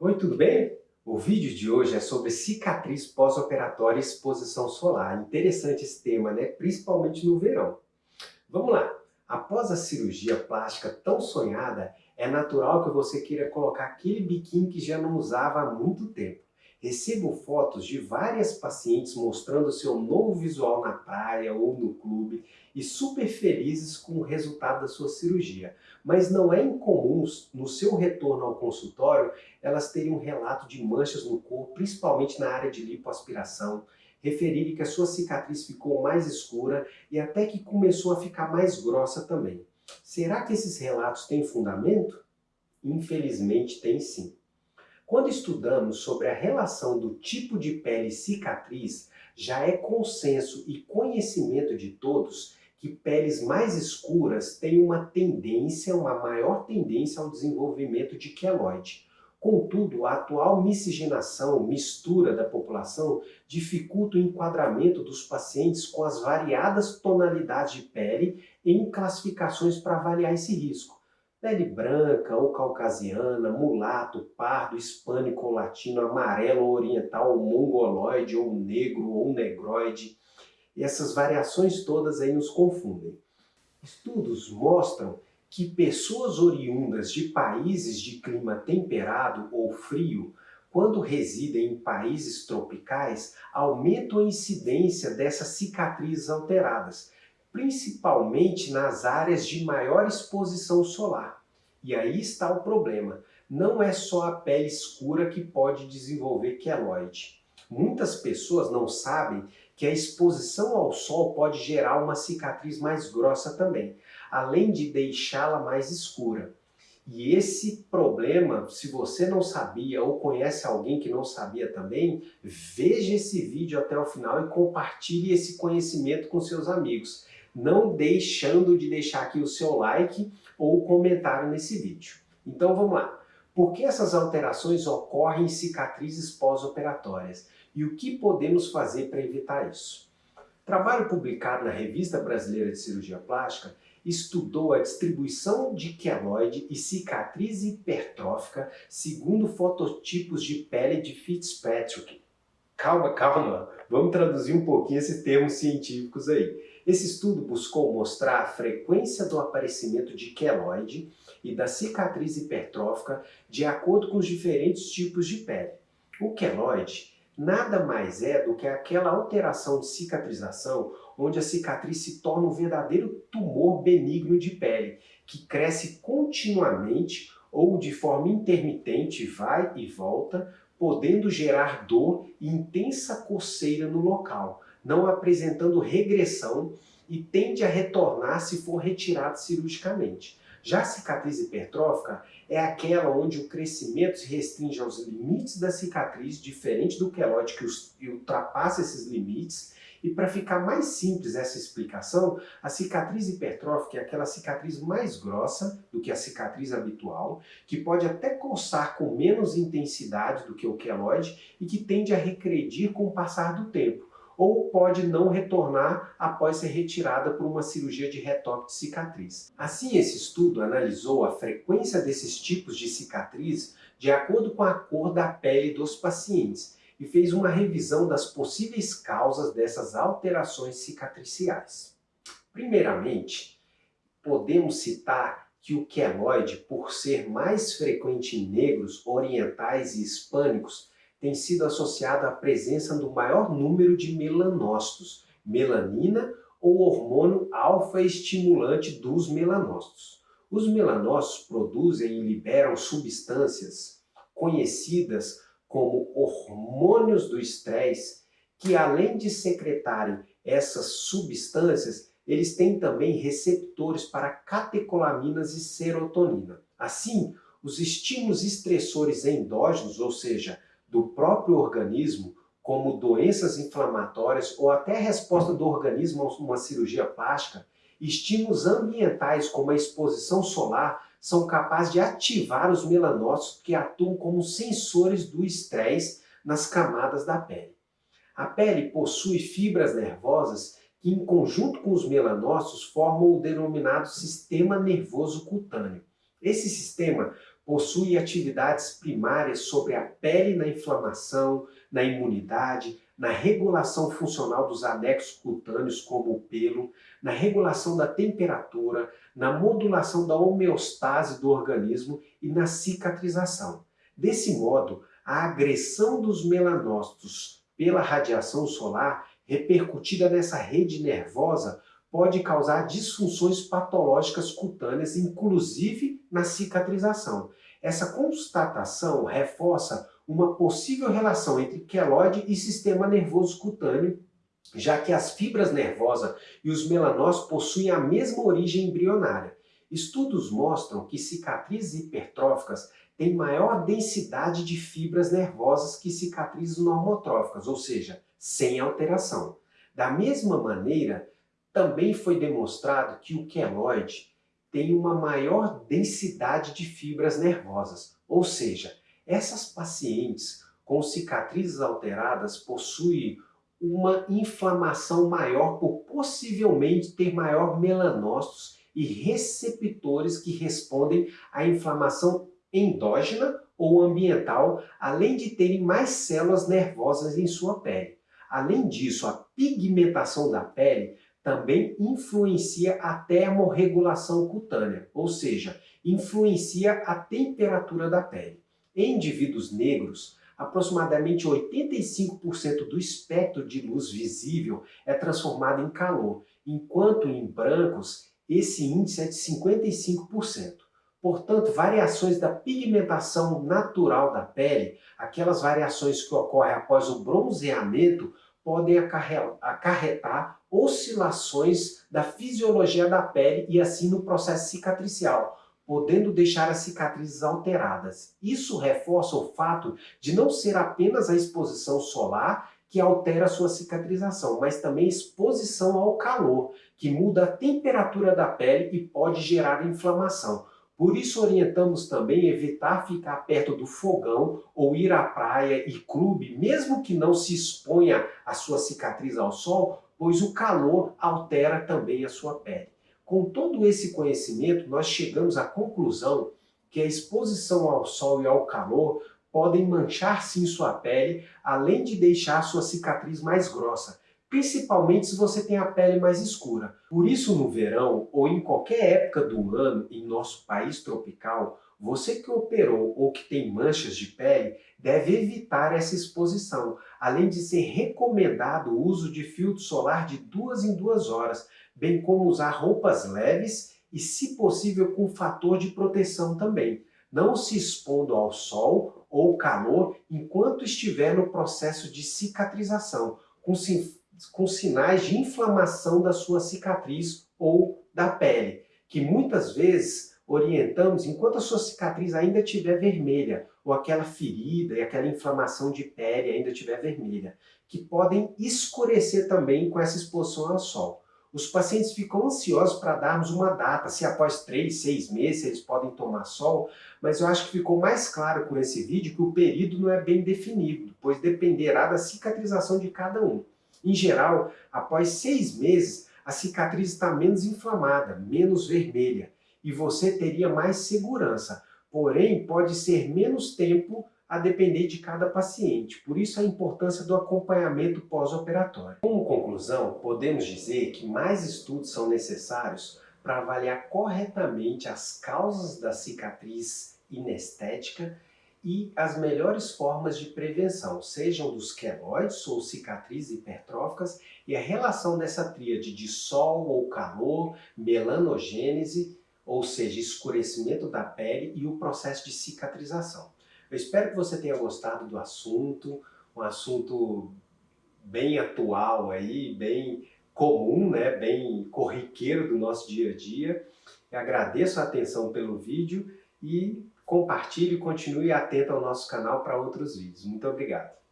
Oi, tudo bem? O vídeo de hoje é sobre cicatriz pós-operatória e exposição solar. Interessante esse tema, né? Principalmente no verão. Vamos lá. Após a cirurgia plástica tão sonhada, é natural que você queira colocar aquele biquíni que já não usava há muito tempo. Recebo fotos de várias pacientes mostrando seu novo visual na praia ou no clube e super felizes com o resultado da sua cirurgia. Mas não é incomum, no seu retorno ao consultório, elas terem um relato de manchas no corpo, principalmente na área de lipoaspiração, referirem que a sua cicatriz ficou mais escura e até que começou a ficar mais grossa também. Será que esses relatos têm fundamento? Infelizmente tem sim. Quando estudamos sobre a relação do tipo de pele e cicatriz, já é consenso e conhecimento de todos que peles mais escuras têm uma tendência, uma maior tendência ao desenvolvimento de queloide. Contudo, a atual miscigenação, mistura da população, dificulta o enquadramento dos pacientes com as variadas tonalidades de pele em classificações para avaliar esse risco pele branca ou caucasiana, mulato, pardo, hispânico ou latino, amarelo ou oriental, ou mongoloide, ou negro, ou negroide. E essas variações todas aí nos confundem. Estudos mostram que pessoas oriundas de países de clima temperado ou frio, quando residem em países tropicais, aumentam a incidência dessas cicatrizes alteradas, principalmente nas áreas de maior exposição solar. E aí está o problema. Não é só a pele escura que pode desenvolver queloide. Muitas pessoas não sabem que a exposição ao sol pode gerar uma cicatriz mais grossa também, além de deixá-la mais escura. E esse problema, se você não sabia ou conhece alguém que não sabia também, veja esse vídeo até o final e compartilhe esse conhecimento com seus amigos não deixando de deixar aqui o seu like ou comentário nesse vídeo. Então vamos lá. Por que essas alterações ocorrem em cicatrizes pós-operatórias? E o que podemos fazer para evitar isso? Trabalho publicado na Revista Brasileira de Cirurgia Plástica estudou a distribuição de queloide e cicatriz hipertrófica segundo fototipos de pele de Fitzpatrick. Calma, calma, vamos traduzir um pouquinho esses termos científicos aí. Esse estudo buscou mostrar a frequência do aparecimento de queloide e da cicatriz hipertrófica de acordo com os diferentes tipos de pele. O queloide nada mais é do que aquela alteração de cicatrização onde a cicatriz se torna um verdadeiro tumor benigno de pele, que cresce continuamente ou de forma intermitente, vai e volta, podendo gerar dor e intensa coceira no local, não apresentando regressão e tende a retornar se for retirado cirurgicamente. Já a cicatriz hipertrófica é aquela onde o crescimento se restringe aos limites da cicatriz, diferente do queloide que ultrapassa esses limites, e para ficar mais simples essa explicação, a cicatriz hipertrófica é aquela cicatriz mais grossa do que a cicatriz habitual, que pode até coçar com menos intensidade do que o queloide e que tende a regredir com o passar do tempo ou pode não retornar após ser retirada por uma cirurgia de retoque de cicatriz. Assim, esse estudo analisou a frequência desses tipos de cicatriz de acordo com a cor da pele dos pacientes e fez uma revisão das possíveis causas dessas alterações cicatriciais. Primeiramente, podemos citar que o queloide, por ser mais frequente em negros, orientais e hispânicos, tem sido associado à presença do maior número de melanócitos, melanina ou hormônio alfa-estimulante dos melanócitos. Os melanócitos produzem e liberam substâncias conhecidas como hormônios do estresse, que além de secretarem essas substâncias, eles têm também receptores para catecolaminas e serotonina. Assim, os estímulos estressores endógenos, ou seja, do próprio organismo, como doenças inflamatórias ou até resposta do organismo a uma cirurgia plástica, estímulos ambientais como a exposição solar são capazes de ativar os melanócitos que atuam como sensores do estresse nas camadas da pele. A pele possui fibras nervosas que, em conjunto com os melanócitos, formam o denominado sistema nervoso cutâneo. Esse sistema possui atividades primárias sobre a pele na inflamação, na imunidade, na regulação funcional dos anexos cutâneos, como o pelo, na regulação da temperatura, na modulação da homeostase do organismo e na cicatrização. Desse modo, a agressão dos melanócitos pela radiação solar, repercutida nessa rede nervosa, pode causar disfunções patológicas cutâneas, inclusive na cicatrização. Essa constatação reforça uma possível relação entre queloide e sistema nervoso cutâneo, já que as fibras nervosas e os melanócitos possuem a mesma origem embrionária. Estudos mostram que cicatrizes hipertróficas têm maior densidade de fibras nervosas que cicatrizes normotróficas, ou seja, sem alteração. Da mesma maneira, também foi demonstrado que o queloide tem uma maior densidade de fibras nervosas, ou seja, essas pacientes com cicatrizes alteradas possuem uma inflamação maior por possivelmente ter maior melanócitos e receptores que respondem à inflamação endógena ou ambiental, além de terem mais células nervosas em sua pele. Além disso, a pigmentação da pele também influencia a termorregulação cutânea, ou seja, influencia a temperatura da pele. Em indivíduos negros, aproximadamente 85% do espectro de luz visível é transformado em calor, enquanto em brancos esse índice é de 55%. Portanto, variações da pigmentação natural da pele, aquelas variações que ocorrem após o bronzeamento, podem acarretar oscilações da fisiologia da pele e assim no processo cicatricial, podendo deixar as cicatrizes alteradas. Isso reforça o fato de não ser apenas a exposição solar que altera a sua cicatrização, mas também exposição ao calor, que muda a temperatura da pele e pode gerar inflamação. Por isso orientamos também evitar ficar perto do fogão ou ir à praia e clube, mesmo que não se exponha a sua cicatriz ao sol, pois o calor altera também a sua pele. Com todo esse conhecimento, nós chegamos à conclusão que a exposição ao sol e ao calor podem manchar sim sua pele, além de deixar sua cicatriz mais grossa, principalmente se você tem a pele mais escura. Por isso, no verão ou em qualquer época do ano em nosso país tropical, você que operou ou que tem manchas de pele deve evitar essa exposição, além de ser recomendado o uso de filtro solar de duas em duas horas, bem como usar roupas leves e, se possível, com fator de proteção também, não se expondo ao sol ou calor enquanto estiver no processo de cicatrização, com, com sinais de inflamação da sua cicatriz ou da pele, que muitas vezes orientamos enquanto a sua cicatriz ainda estiver vermelha, ou aquela ferida e aquela inflamação de pele ainda estiver vermelha, que podem escurecer também com essa exposição ao sol. Os pacientes ficam ansiosos para darmos uma data, se após três, seis meses eles podem tomar sol, mas eu acho que ficou mais claro com esse vídeo que o período não é bem definido, pois dependerá da cicatrização de cada um. Em geral, após seis meses, a cicatriz está menos inflamada, menos vermelha, e você teria mais segurança. Porém, pode ser menos tempo a depender de cada paciente, por isso a importância do acompanhamento pós-operatório. Como conclusão, podemos dizer que mais estudos são necessários para avaliar corretamente as causas da cicatriz inestética e as melhores formas de prevenção, sejam dos queloides ou cicatrizes hipertróficas, e a relação dessa tríade de sol ou calor, melanogênese, ou seja, escurecimento da pele e o processo de cicatrização. Eu espero que você tenha gostado do assunto, um assunto bem atual aí, bem comum, né, bem corriqueiro do nosso dia a dia. Eu agradeço a atenção pelo vídeo e compartilhe e continue atento ao nosso canal para outros vídeos. Muito obrigado.